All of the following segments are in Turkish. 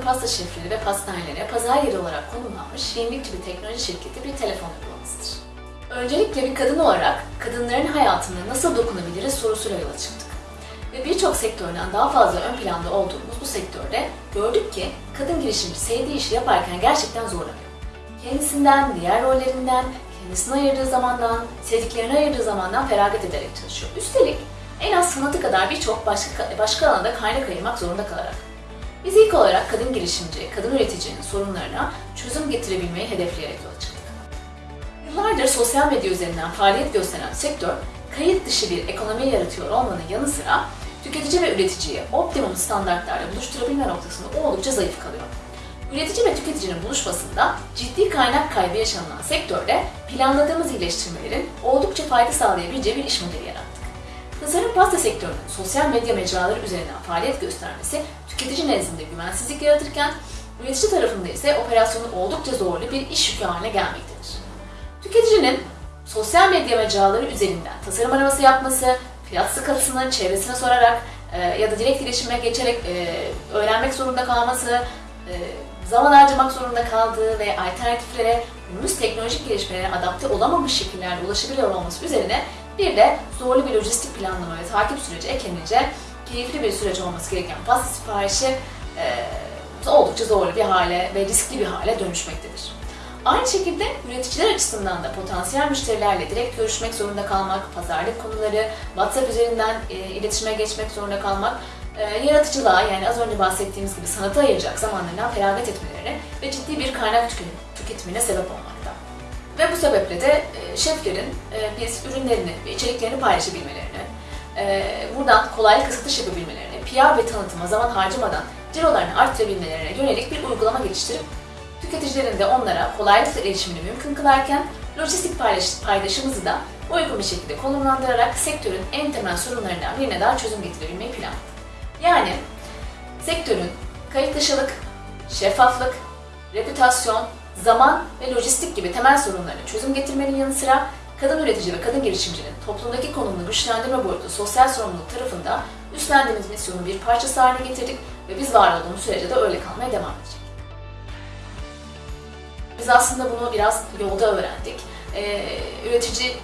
Pasta şefleri ve pastanelere pazar yeri olarak konumlanmış yenilikçi bir teknoloji şirketi bir telefon uygulamasıdır. Öncelikle bir kadın olarak kadınların hayatına nasıl dokunabiliriz sorusuyla yola çıktık. Ve birçok sektörden daha fazla ön planda olduğumuz bu sektörde gördük ki kadın girişimci sevdiği işi yaparken gerçekten zorlanıyor. Kendisinden, diğer rollerinden, kendisine ayırdığı zamandan, sevdiklerine ayırdığı zamandan feragat ederek çalışıyor. Üstelik en az sanatı kadar birçok başka, başka alanda kaynak ayırmak zorunda kalarak. Biz ilk olarak kadın girişimci, kadın üreticinin sorunlarına çözüm getirebilmeyi hedefleyerek yola çıktık. Yıllardır sosyal medya üzerinden faaliyet gösteren sektör, kayıt dışı bir ekonomi yaratıyor olmanın yanı sıra tüketici ve üreticiyi optimum standartlarla buluşturabilme noktasında oldukça zayıf kalıyor. Üretici ve tüketicinin buluşmasında ciddi kaynak kaybı yaşanılan sektörde planladığımız iyileştirmelerin oldukça fayda sağlayabileceği bir iş modeli yarattık. Tasarım pasta sektörünün sosyal medya mecraları üzerinden faaliyet göstermesi tüketici nezdinde güvensizlik yaratırken üretici tarafında ise operasyonu oldukça zorlu bir iş yükü haline gelmektedir. Tüketicinin sosyal medya mecraları üzerinden tasarım araması yapması, fiyat skalasını çevresine sorarak e, ya da direkt iletişime geçerek e, öğrenmek zorunda kalması, e, zaman harcamak zorunda kaldığı ve alternatiflere, günümüz teknolojik gelişmelere adapte olamamış şekillerde ulaşabiliyor olması üzerine bir de zorlu bir lojistik planlama ve takip süreci eklenince keyifli bir süreç olması gereken pasta siparişi e, oldukça zorlu bir hale ve riskli bir hale dönüşmektedir. Aynı şekilde üreticiler açısından da potansiyel müşterilerle direkt görüşmek zorunda kalmak, pazarlık konuları, WhatsApp üzerinden e, iletişime geçmek zorunda kalmak, e, yaratıcılığa yani az önce bahsettiğimiz gibi sanata ayıracak zamanlarından feragat etmelerine ve ciddi bir kaynak tüketimine sebep olmakta. Sebeple de e, şeflerin e, biz ürünlerini ve içeriklerini paylaşabilmelerini, e, buradan kolaylıkla satış yapabilmelerini, PR ve tanıtıma zaman harcamadan cirolarını arttırabilmelerine yönelik bir uygulama geliştirip tüketicilerin de onlara kolaylıkla erişimini mümkün kılarken lojistik paydaşımızı da uygun bir şekilde konumlandırarak sektörün en temel sorunlarından birine daha çözüm getirebilmeyi planladık. Yani sektörün kayıt dışılık, şeffaflık, reputasyon, zaman ve lojistik gibi temel sorunlarına çözüm getirmenin yanı sıra kadın üretici ve kadın girişimcinin toplumdaki konumunu güçlendirme boyutu sosyal sorumluluk tarafında üstlendiğimiz misyonun bir parçası haline getirdik ve biz var olduğumuz sürece de öyle kalmaya devam edecek. Biz aslında bunu biraz yolda öğrendik. Ee, üretici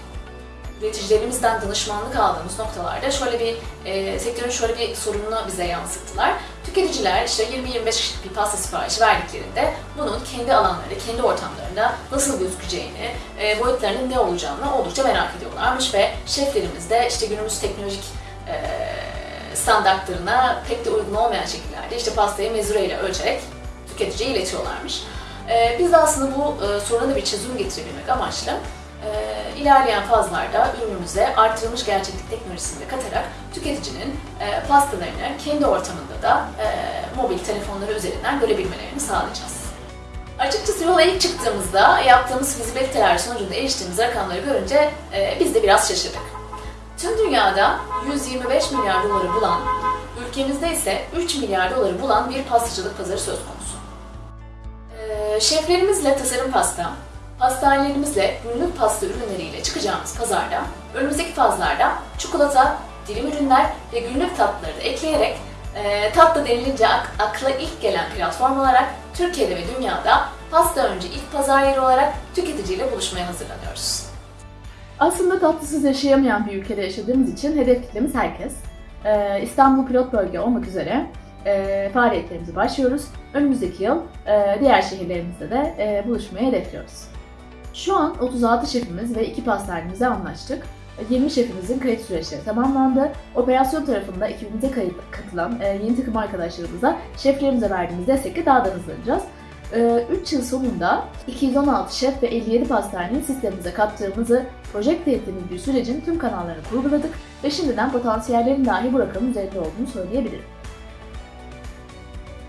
üreticilerimizden danışmanlık aldığımız noktalarda şöyle bir e, sektörün şöyle bir sorununu bize yansıttılar. Tüketiciler işte 20-25 kişilik bir pasta siparişi verdiklerinde bunun kendi alanlarında, kendi ortamlarında nasıl gözükeceğini, e, boyutlarının ne olacağını oldukça merak ediyorlarmış ve şeflerimiz de işte günümüz teknolojik e, standartlarına pek de uygun olmayan şekillerde işte pastayı mezureyle ölçerek tüketiciye iletiyorlarmış. E, biz de aslında bu e, soruna bir çözüm getirebilmek amaçlı ilerleyen fazlarda ürünümüze artırılmış gerçeklik teknolojisini katarak tüketicinin e, pastalarını kendi ortamında da e, mobil telefonları üzerinden görebilmelerini sağlayacağız. Açıkçası yola ilk çıktığımızda yaptığımız fizibiliteler sonucunda eriştiğimiz rakamları görünce e, biz de biraz şaşırdık. Tüm dünyada 125 milyar doları bulan, ülkemizde ise 3 milyar doları bulan bir pastacılık pazarı söz konusu. E, şeflerimizle tasarım pasta, Pastanelerimizle günlük pasta ürünleriyle çıkacağımız pazarda önümüzdeki fazlarda çikolata, dilim ürünler ve günlük tatlıları da ekleyerek e, tatlı denilince ak- akla ilk gelen platform olarak Türkiye'de ve dünyada pasta önce ilk pazar yeri olarak tüketiciyle buluşmaya hazırlanıyoruz. Aslında tatlısız yaşayamayan bir ülkede yaşadığımız için hedef kitlemiz herkes. Ee, İstanbul pilot bölge olmak üzere e, faaliyetlerimize başlıyoruz. Önümüzdeki yıl e, diğer şehirlerimizde de e, buluşmayı hedefliyoruz. Şu an 36 şefimiz ve 2 pastanemizle anlaştık. 20 şefimizin kayıt süreçleri tamamlandı. Operasyon tarafında ekibimize kayıt katılan e, yeni takım arkadaşlarımıza, şeflerimize verdiğimiz destekle daha da hızlanacağız. 3 yıl sonunda 216 şef ve 57 pastaneyi sistemimize kattığımızı projekte bir sürecin tüm kanallarını kurguladık ve şimdiden potansiyellerin dahi bu rakamın üzerinde olduğunu söyleyebilirim.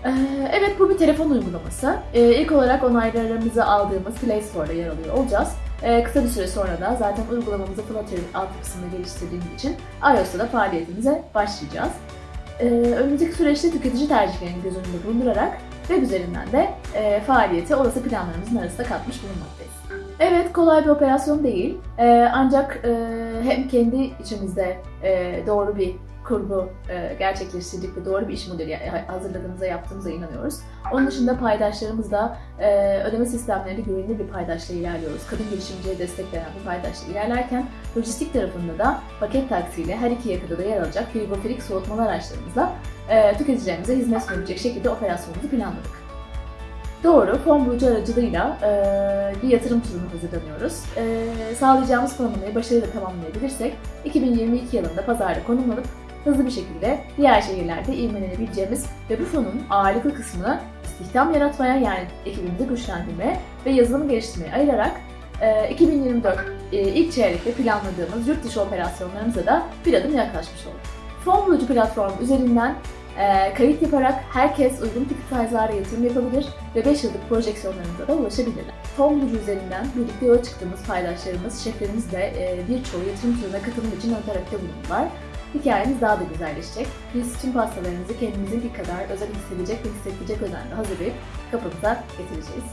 Ee, Evet bu bir telefon uygulaması. Ee, İlk olarak onaylarımızı aldığımız Play Store'da yer alıyor olacağız. Ee, Kısa bir süre sonra da zaten uygulamamızı Flutter altyapısında geliştirdiğimiz için iOS'ta da faaliyetimize başlayacağız. Önümüzdeki süreçte tüketici tercihlerini göz önünde bulundurarak web üzerinden de e, faaliyeti olası planlarımızın arasında katmış bulunmaktayız. Evet kolay bir operasyon değil ancak e, hem kendi içimizde e, doğru bir kurgu e, gerçekleştirdik ve doğru bir iş modeli hazırladığımıza yaptığımıza inanıyoruz. Onun dışında paydaşlarımızla e, ödeme sistemleri güvenilir bir paydaşla ilerliyoruz. Kadın girişimciye destek veren bir paydaşla ilerlerken lojistik tarafında da paket taksiyle her iki yakada da yer alacak frigoferik soğutmalı araçlarımızla e, tüketicilerimize hizmet sunabilecek şekilde operasyonumuzu planladık. Doğru, fon bulucu aracılığıyla e, bir yatırım turunu hazırlanıyoruz. E, sağlayacağımız planlamayı başarıyla tamamlayabilirsek 2022 yılında pazarda konumlanıp hızlı bir şekilde diğer şehirlerde ivmelenebileceğimiz ve bu fonun ağırlıklı kısmını istihdam yaratmaya yani ekibimizi güçlendirmeye ve yazılımı geliştirmeye ayırarak e, 2024 e, ilk çeyrekte planladığımız yurt dışı operasyonlarımıza da bir adım yaklaşmış olduk. Fon bulucu platformu üzerinden e, kayıt yaparak herkes uygun ticket size'lara yatırım yapabilir ve 5 yıllık projeksiyonlarımıza da ulaşabilirler. Fon bulucu üzerinden birlikte yola çıktığımız paydaşlarımız, şeflerimiz de e, birçoğu yatırım turuna katılım için ön tarafta bulundular. Hikayemiz daha da güzelleşecek. Biz tüm pastalarımızı kendimizinki kadar özel hissedecek ve hissettirecek özenle hazırlayıp kapınıza getireceğiz.